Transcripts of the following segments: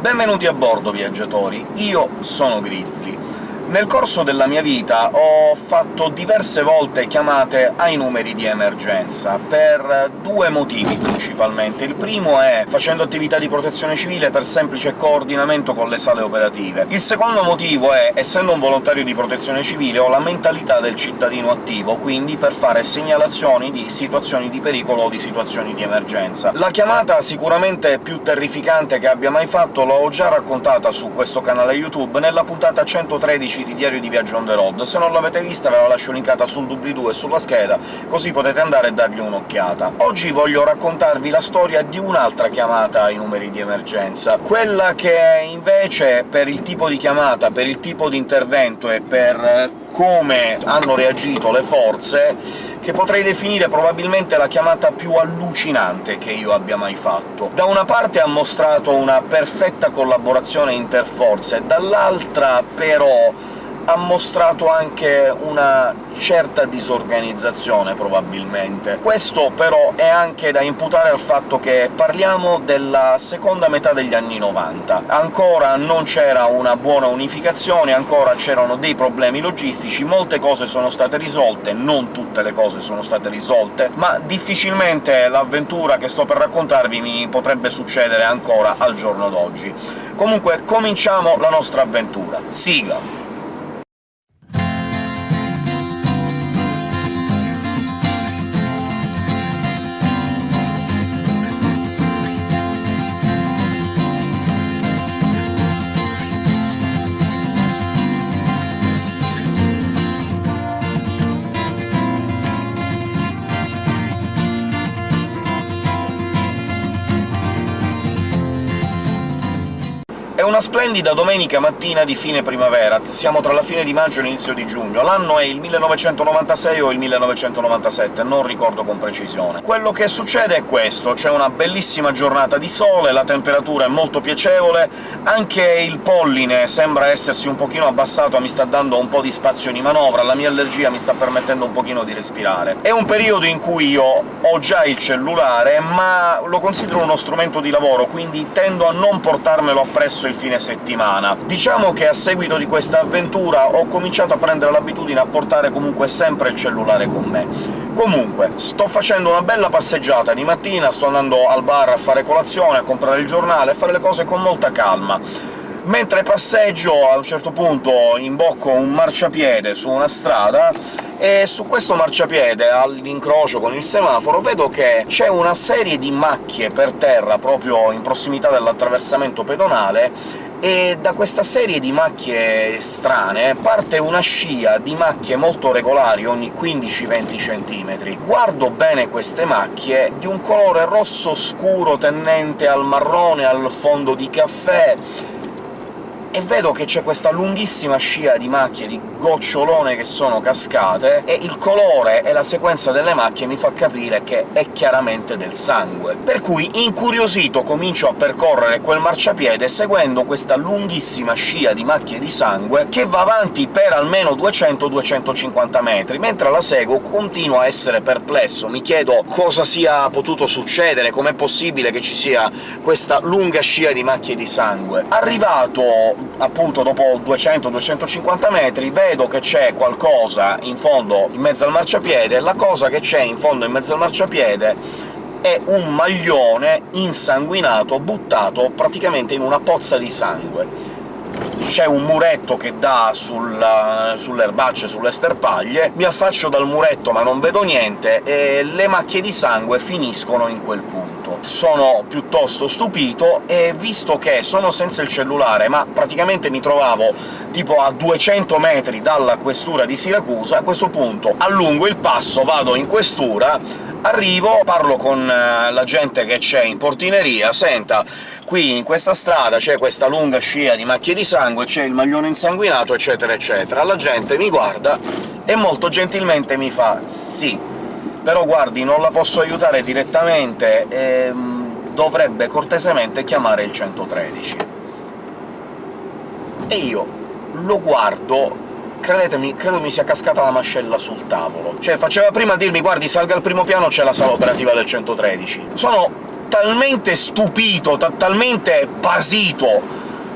Benvenuti a bordo, viaggiatori! Io sono Grizzly. Nel corso della mia vita ho fatto diverse volte chiamate ai numeri di emergenza, per due motivi principalmente. Il primo è facendo attività di protezione civile per semplice coordinamento con le sale operative. Il secondo motivo è, essendo un volontario di protezione civile, ho la mentalità del cittadino attivo, quindi per fare segnalazioni di situazioni di pericolo o di situazioni di emergenza. La chiamata sicuramente più terrificante che abbia mai fatto l'ho già raccontata su questo canale YouTube nella puntata 113 di Diario di Viaggio on the road. Se non l'avete vista ve la lascio linkata sul doobly-doo e sulla scheda, così potete andare e dargli un'occhiata. Oggi voglio raccontarvi la storia di un'altra chiamata ai numeri di emergenza, quella che invece, per il tipo di chiamata, per il tipo di intervento e per come hanno reagito le forze, che potrei definire probabilmente la chiamata più allucinante che io abbia mai fatto. Da una parte ha mostrato una perfetta collaborazione interforze, dall'altra però ha mostrato anche una certa disorganizzazione, probabilmente. Questo però è anche da imputare al fatto che parliamo della seconda metà degli anni 90. Ancora non c'era una buona unificazione, ancora c'erano dei problemi logistici, molte cose sono state risolte, non tutte le cose sono state risolte, ma difficilmente l'avventura che sto per raccontarvi mi potrebbe succedere ancora al giorno d'oggi. Comunque, cominciamo la nostra avventura. Sigla! Una splendida domenica mattina di fine primavera, siamo tra la fine di maggio e l'inizio di giugno. L'anno è il 1996 o il 1997, non ricordo con precisione. Quello che succede è questo, c'è una bellissima giornata di sole, la temperatura è molto piacevole, anche il polline sembra essersi un pochino abbassato, mi sta dando un po' di spazio di manovra, la mia allergia mi sta permettendo un pochino di respirare. È un periodo in cui io ho già il cellulare, ma lo considero uno strumento di lavoro, quindi tendo a non portarmelo appresso il fine settimana. Diciamo che a seguito di questa avventura ho cominciato a prendere l'abitudine a portare comunque sempre il cellulare con me. Comunque, sto facendo una bella passeggiata di mattina, sto andando al bar a fare colazione, a comprare il giornale, a fare le cose con molta calma. Mentre passeggio, a un certo punto imbocco un marciapiede su una strada, e su questo marciapiede, all'incrocio con il semaforo, vedo che c'è una serie di macchie per terra proprio in prossimità dell'attraversamento pedonale, e da questa serie di macchie strane parte una scia di macchie molto regolari ogni 15-20 cm. Guardo bene queste macchie, di un colore rosso scuro tendente al marrone, al fondo di caffè, e vedo che c'è questa lunghissima scia di macchie, di gocciolone che sono cascate, e il colore e la sequenza delle macchie mi fa capire che è chiaramente del sangue. Per cui, incuriosito, comincio a percorrere quel marciapiede seguendo questa lunghissima scia di macchie di sangue che va avanti per almeno 200-250 metri. Mentre la seguo continuo a essere perplesso, mi chiedo cosa sia potuto succedere, com'è possibile che ci sia questa lunga scia di macchie di sangue. Arrivato appunto dopo 200-250 metri vedo che c'è qualcosa in fondo in mezzo al marciapiede, la cosa che c'è in fondo in mezzo al marciapiede è un maglione insanguinato buttato praticamente in una pozza di sangue. C'è un muretto che dà sul, sulle erbacce, sulle sterpaglie, mi affaccio dal muretto ma non vedo niente, e le macchie di sangue finiscono in quel punto. Sono piuttosto stupito, e visto che sono senza il cellulare, ma praticamente mi trovavo tipo a 200 metri dalla questura di Siracusa, a questo punto allungo il passo, vado in questura, arrivo, parlo con eh, la gente che c'è in portineria, «Senta, qui in questa strada c'è questa lunga scia di macchie di sangue, c'è il maglione insanguinato, eccetera eccetera». La gente mi guarda e molto gentilmente mi fa «Sì, però guardi, non la posso aiutare direttamente, ehm, dovrebbe cortesemente chiamare il 113». E io lo guardo credetemi, credo mi sia cascata la mascella sul tavolo. Cioè, faceva prima a dirmi «Guardi, salga al primo piano, c'è la sala operativa del 113». Sono talmente stupito, talmente basito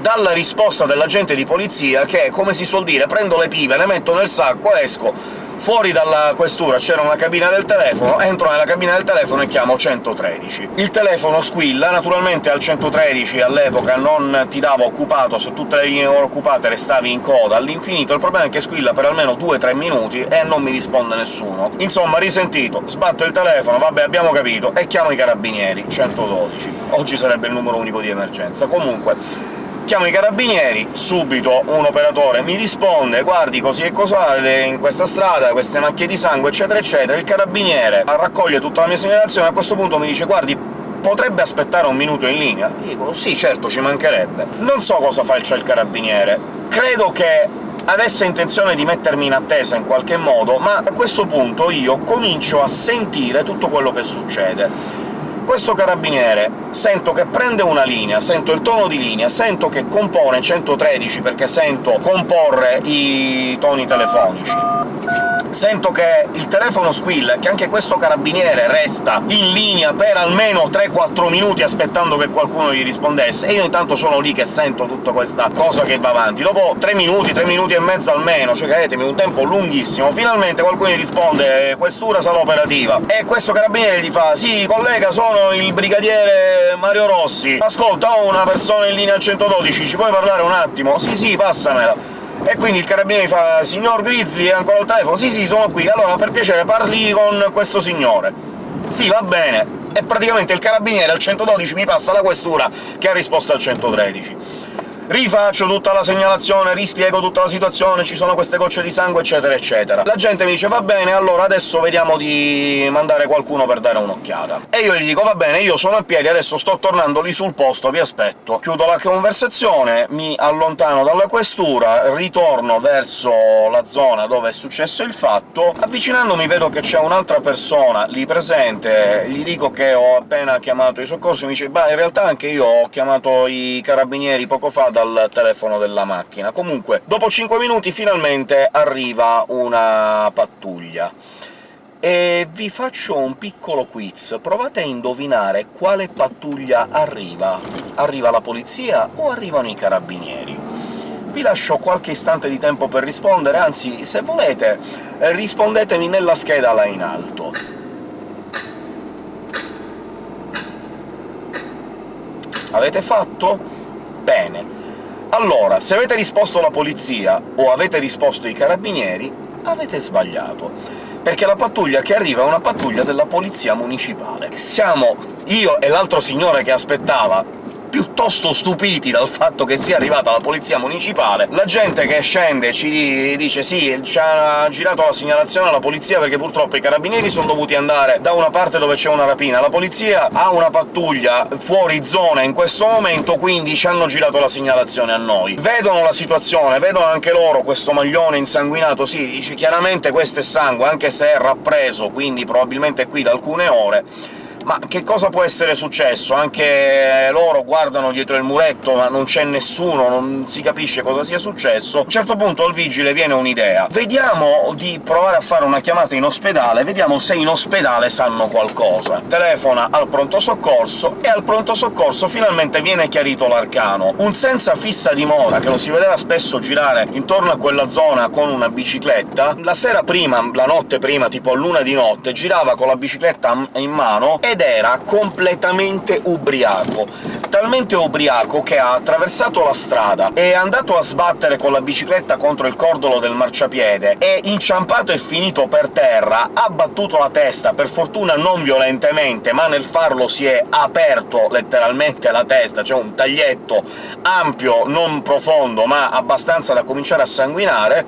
dalla risposta dell'agente di polizia che, come si suol dire, prendo le pive, le metto nel sacco, esco, fuori dalla questura c'era una cabina del telefono, entro nella cabina del telefono e chiamo 113. Il telefono squilla, naturalmente al 113 all'epoca non ti dava occupato, se tutte le linee occupate restavi in coda all'infinito, il problema è che squilla per almeno 2-3 minuti e non mi risponde nessuno. Insomma, risentito, sbatto il telefono, vabbè abbiamo capito, e chiamo i carabinieri, 112. Oggi sarebbe il numero unico di emergenza. Comunque, Chiamo i carabinieri, subito un operatore mi risponde «Guardi, così e cos'ha in questa strada, queste macchie di sangue, eccetera eccetera». Il carabiniere raccoglie tutta la mia segnalazione, a questo punto mi dice «Guardi, potrebbe aspettare un minuto in linea?» Dico «Sì, certo, ci mancherebbe». Non so cosa faccia il carabiniere, credo che avesse intenzione di mettermi in attesa in qualche modo, ma a questo punto io comincio a sentire tutto quello che succede. Questo carabiniere sento che prende una linea, sento il tono di linea, sento che compone 113 perché sento comporre i toni telefonici sento che il telefono squilla, che anche questo carabiniere resta in linea per almeno 3-4 minuti aspettando che qualcuno gli rispondesse, e io intanto sono lì che sento tutta questa cosa che va avanti. Dopo 3 minuti, 3 minuti e mezzo almeno, cioè credetemi, un tempo lunghissimo, finalmente qualcuno gli risponde «Questura sarà operativa», e questo carabiniere gli fa «Sì, collega, sono il brigadiere Mario Rossi. Ascolta, ho una persona in linea al 112, ci puoi parlare un attimo?» «Sì, sì, passamela». E quindi il carabiniere fa «Signor Grizzly, è ancora al telefono?» «Sì, sì, sono qui. Allora, per piacere, parli con questo signore». «Sì, va bene». E praticamente il carabiniere al 112 mi passa la questura che ha risposto al 113 rifaccio tutta la segnalazione, rispiego tutta la situazione, ci sono queste gocce di sangue, eccetera eccetera. La gente mi dice «Va bene, allora adesso vediamo di mandare qualcuno per dare un'occhiata». E io gli dico «Va bene, io sono a piedi, adesso sto tornando lì sul posto, vi aspetto». Chiudo la conversazione, mi allontano dalla questura, ritorno verso la zona dove è successo il fatto, avvicinandomi vedo che c'è un'altra persona lì presente, gli dico che ho appena chiamato i soccorsi, mi dice «Beh, in realtà anche io ho chiamato i carabinieri poco fa dal telefono della macchina. Comunque, dopo 5 minuti finalmente arriva una pattuglia. E vi faccio un piccolo quiz. Provate a indovinare quale pattuglia arriva. Arriva la polizia o arrivano i carabinieri? Vi lascio qualche istante di tempo per rispondere, anzi, se volete, rispondetemi nella scheda là in alto. Avete fatto? Bene. Allora, se avete risposto la polizia o avete risposto i carabinieri, avete sbagliato perché la pattuglia che arriva è una pattuglia della polizia municipale. Siamo io e l'altro signore che aspettava piuttosto stupiti dal fatto che sia arrivata la polizia municipale. La gente che scende ci dice «Sì, ci ha girato la segnalazione alla polizia perché purtroppo i carabinieri sono dovuti andare da una parte dove c'è una rapina. La polizia ha una pattuglia fuori zona in questo momento, quindi ci hanno girato la segnalazione a noi». Vedono la situazione, vedono anche loro questo maglione insanguinato, sì, dice chiaramente questo è sangue, anche se è rappreso, quindi probabilmente è qui da alcune ore, ma che cosa può essere successo? Anche loro guardano dietro il muretto, ma non c'è nessuno, non si capisce cosa sia successo. A un certo punto al vigile viene un'idea. Vediamo di provare a fare una chiamata in ospedale, vediamo se in ospedale sanno qualcosa. Telefona al pronto soccorso, e al pronto soccorso finalmente viene chiarito l'arcano. Un senza fissa dimora, che lo si vedeva spesso girare intorno a quella zona con una bicicletta, la sera prima, la notte prima, tipo luna di notte, girava con la bicicletta in mano e ed era completamente ubriaco. Talmente ubriaco che ha attraversato la strada, è andato a sbattere con la bicicletta contro il cordolo del marciapiede, è inciampato e finito per terra, ha battuto la testa, per fortuna non violentemente, ma nel farlo si è aperto letteralmente la testa, cioè un taglietto ampio, non profondo, ma abbastanza da cominciare a sanguinare,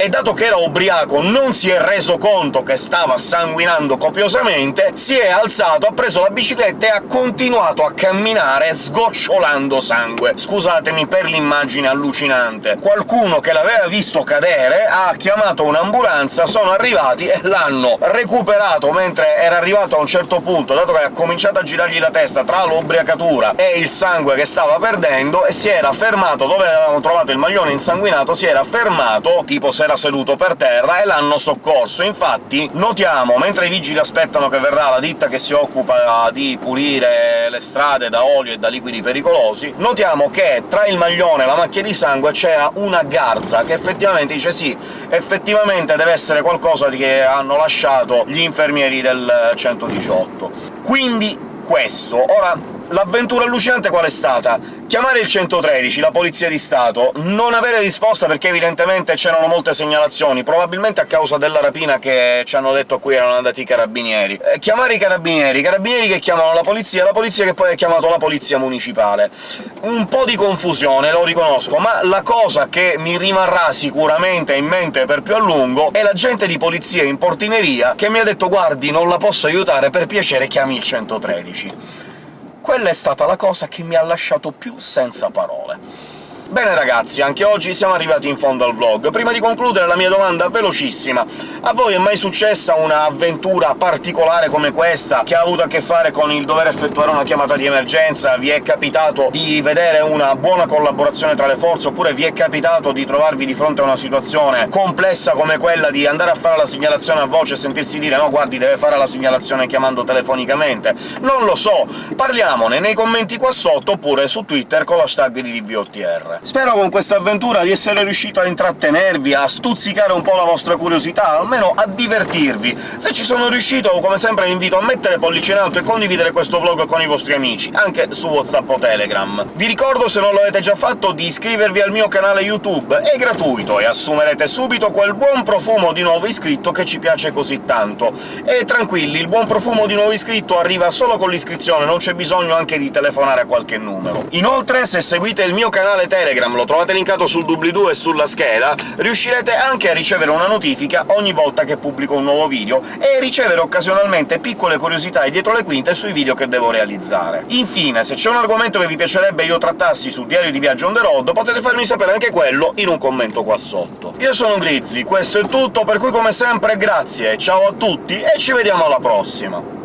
e dato che era ubriaco non si è reso conto che stava sanguinando copiosamente, si è alzato, ha preso la bicicletta e ha continuato a camminare sgocciolando sangue. Scusatemi per l'immagine allucinante. Qualcuno che l'aveva visto cadere ha chiamato un'ambulanza, sono arrivati e l'hanno recuperato mentre era arrivato a un certo punto, dato che ha cominciato a girargli la testa tra l'ubriacatura e il sangue che stava perdendo, e si era fermato dove avevamo trovato il maglione insanguinato, si era fermato, tipo se era seduto per terra e l'hanno soccorso. Infatti notiamo, mentre i vigili aspettano che verrà la ditta che si occupa di pulire le strade da olio e da liquidi pericolosi, notiamo che tra il maglione e la macchia di sangue c'era una garza, che effettivamente dice sì, effettivamente deve essere qualcosa che hanno lasciato gli infermieri del 118. Quindi questo. Ora, L'avventura allucinante qual è stata? Chiamare il 113, la Polizia di Stato, non avere risposta perché evidentemente c'erano molte segnalazioni, probabilmente a causa della rapina che ci hanno detto qui erano andati i carabinieri. Eh, chiamare i carabinieri, i carabinieri che chiamano la polizia, la polizia che poi ha chiamato la polizia municipale. Un po' di confusione, lo riconosco, ma la cosa che mi rimarrà sicuramente in mente per più a lungo è l'agente di polizia in portineria che mi ha detto «Guardi, non la posso aiutare, per piacere chiami il 113» quella è stata la cosa che mi ha lasciato più senza parole. Bene ragazzi, anche oggi siamo arrivati in fondo al vlog. Prima di concludere la mia domanda velocissima. A voi è mai successa un'avventura particolare come questa, che ha avuto a che fare con il dover effettuare una chiamata di emergenza? Vi è capitato di vedere una buona collaborazione tra le forze, oppure vi è capitato di trovarvi di fronte a una situazione complessa come quella di andare a fare la segnalazione a voce e sentirsi dire «no, guardi, deve fare la segnalazione chiamando telefonicamente»? Non lo so, parliamone nei commenti qua sotto, oppure su Twitter con l'hashtag di DVOTR. Spero con questa avventura di essere riuscito a intrattenervi, a stuzzicare un po' la vostra curiosità, almeno a divertirvi. Se ci sono riuscito, come sempre vi invito a mettere pollice in alto e condividere questo vlog con i vostri amici, anche su WhatsApp o Telegram. Vi ricordo, se non l'avete già fatto, di iscrivervi al mio canale YouTube, è gratuito, e assumerete subito quel buon profumo di nuovo iscritto che ci piace così tanto. E tranquilli, il buon profumo di nuovo iscritto arriva solo con l'iscrizione, non c'è bisogno anche di telefonare a qualche numero. Inoltre, se seguite il mio canale Telegram Telegram, lo trovate linkato sul doobly-doo e sulla scheda, riuscirete anche a ricevere una notifica ogni volta che pubblico un nuovo video, e ricevere occasionalmente piccole curiosità e dietro le quinte sui video che devo realizzare. Infine, se c'è un argomento che vi piacerebbe io trattassi sul diario di viaggio on the road, potete farmi sapere anche quello in un commento qua sotto. Io sono Grizzly, questo è tutto, per cui come sempre grazie, ciao a tutti e ci vediamo alla prossima!